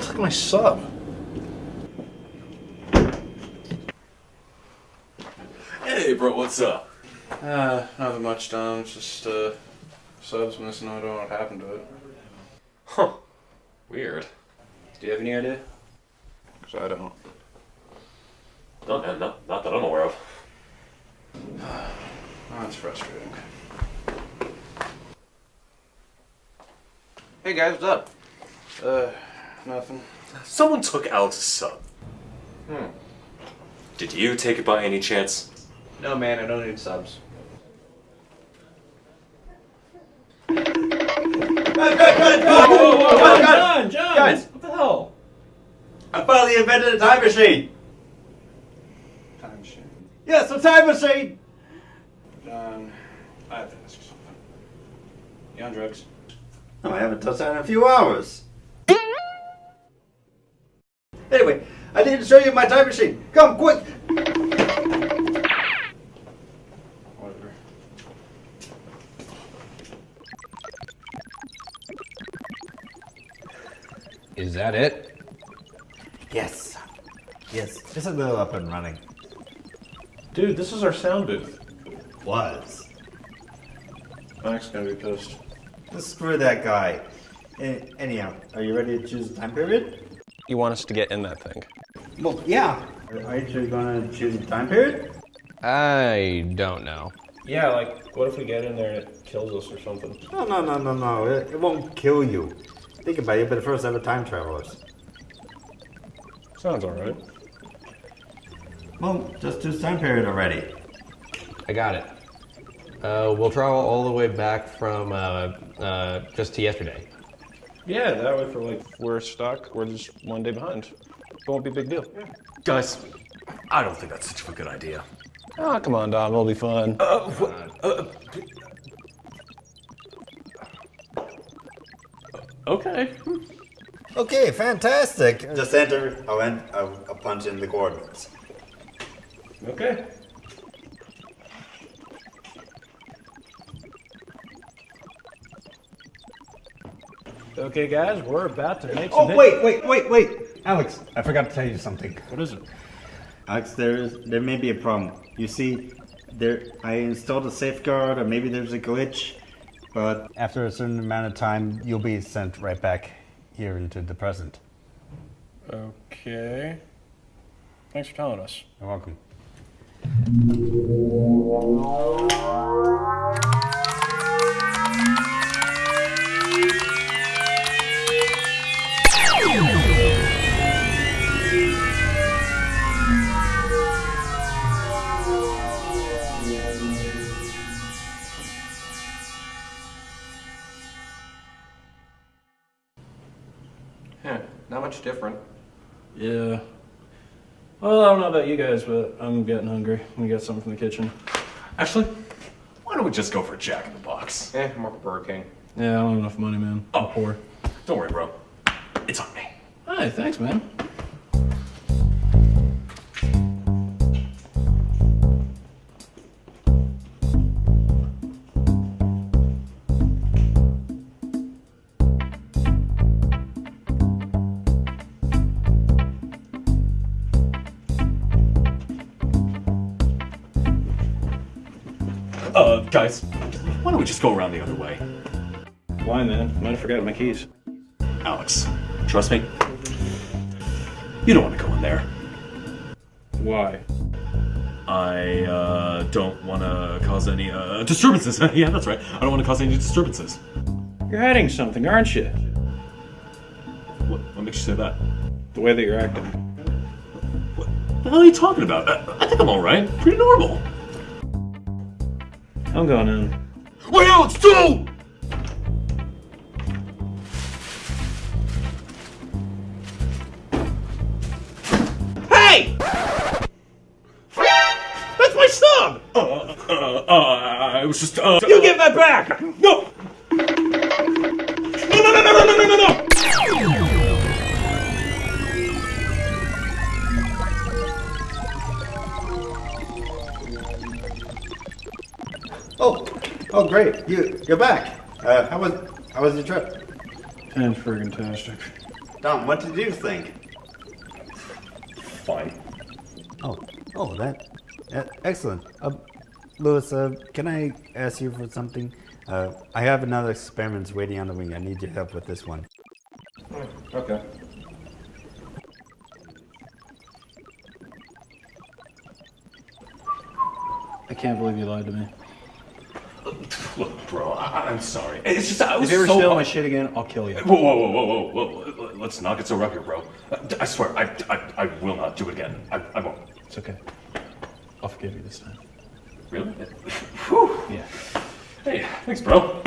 hell took my sub? Hey, bro, what's up? Uh, nothing much, Dom. It's just, uh, subs missing. I don't know what happened to it. Huh. Weird. Do you have any idea? Because I don't. Not, not, not, not that I'm aware of. Oh, that's frustrating. Hey guys, what's up? Uh, nothing. Someone took Alex's sub. Hmm. Did you take it by any chance? No, man, I don't need subs. John, John, Guys. what the hell? I finally invented a time machine. Time machine. Yes, a time machine. John, I have to ask you something. You on drugs? No, I haven't touched that in a few hours. Anyway, I need to show you my time machine. Come, quick. Whatever. Is that it? Yes. Yes, just a little up and running. Dude, this is our sound booth. Was. Mike's gonna be pissed. Screw that guy. Eh, anyhow, are you ready to choose a time period? You want us to get in that thing? Well, yeah. Are you sure going to choose a time period? I don't know. Yeah, like, what if we get in there and it kills us or something? No, no, no, no, no. It, it won't kill you. Think about it, but first ever time travelers. Sounds alright. Well, just choose time period already. I got it. Uh, we'll travel all the way back from uh, uh, just to yesterday. Yeah, that way for like, we're stuck, we're just one day behind. It won't be a big deal. Guys, I don't think that's such a good idea. Oh, come on, Dom, it'll be fun. Uh, wh- uh, okay. Okay, fantastic. Just enter. I'll, en- I'll, I'll punch in the coordinates. Okay. Okay, guys, we're about to make oh, some. Oh, wait, wait, wait, wait. Alex, I forgot to tell you something. What is it? Alex, there is there may be a problem. You see, there I installed a safeguard, or maybe there's a glitch, but after a certain amount of time, you'll be sent right back here into the present. Okay. Thanks for telling us. You're welcome. Yeah, not much different. Yeah. Well, I don't know about you guys, but I'm getting hungry. We got something from the kitchen. Actually, why don't we just go for a Jack in the Box? Eh, more Burger King. Yeah, I don't have enough money, man. I'm Oh. poor. Don't worry, bro. It's on me. Hi, thanks, man. Uh, guys, why don't we just go around the other way? Why, man? I might have forgotten my keys. Alex, trust me. You don't want to go in there. Why? I uh, don't want to cause any uh, disturbances. yeah, that's right. I don't want to cause any disturbances. You're hiding something, aren't you? What, what makes you say that? The way that you're acting. What the hell are you talking about? I, I think I'm all right. Pretty normal. I'm going in. Wait, Alex, don't! Hey! That's my sub! Uh, uh, uh, I was just. Uh, You give that back! No! No, Oh, oh, great! You you're back. Uh, how was how was your trip? And friggin' tastic. Dom, what did you think? Fine. Oh, oh, that, uh, excellent. Uh, Louis, uh, can I ask you for something? Uh, I have another experiment waiting on the wing. I need your help with this one. Okay. I can't believe you lied to me. Look, bro, I- I'm sorry. It's just I was If you ever so steal my shit again, I'll kill you. Whoa, whoa, whoa, whoa, whoa, whoa! Let's not get so rough here, bro. I swear, I, I, I will not do it again. I, I won't. It's okay. I'll forgive you this time. Really? Whew. Yeah. Hey, thanks, bro.